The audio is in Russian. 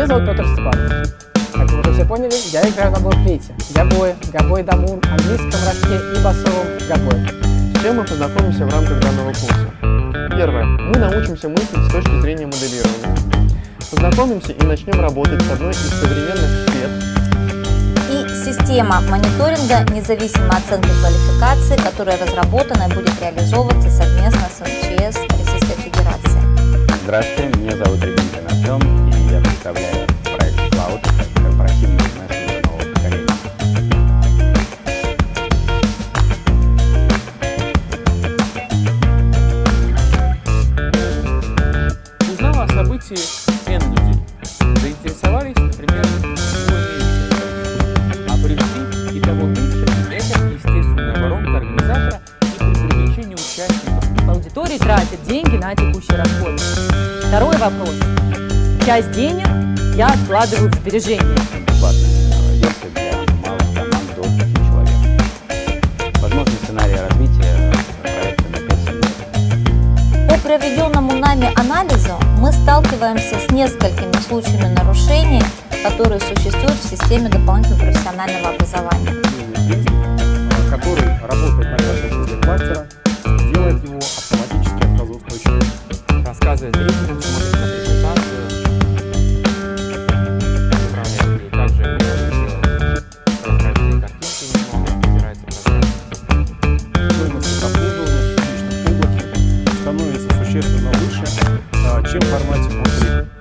Меня зовут Петр Степанович. Как вы уже все поняли, я играю на блокфлейте, гобое, гобой дамур, английском рожке и басовом гобое. С чем мы познакомимся в рамках данного курса? Первое. Мы научимся мыслить с точки зрения моделирования. Познакомимся и начнем работать с одной из современных сфер и система мониторинга независимой оценки квалификации, которая разработана и будет реализовываться совместно с МЧС Российской Федерации. Здравствуйте, меня зовут Рябинкин Артем, и я представляю Узнала о событии N людей. Заинтересовались, например, а пришли и того меньше, это естественная воронка организатора и при привлечении участников. Аудитории тратят деньги на текущие расходы. Второй вопрос. Часть денег я откладываю в сбережения. проведенному нами анализу мы сталкиваемся с несколькими случаями нарушений, которые существуют в системе дополнительного профессионального образования. Который работает на каждом мастера, делает его автоматически отказоустойчивым. Рассказывает зрителям, смотрит на презентацию, управляет ей также, разбирает картинки, выбирает изображение. существенно выше, а, чем в формате внутри.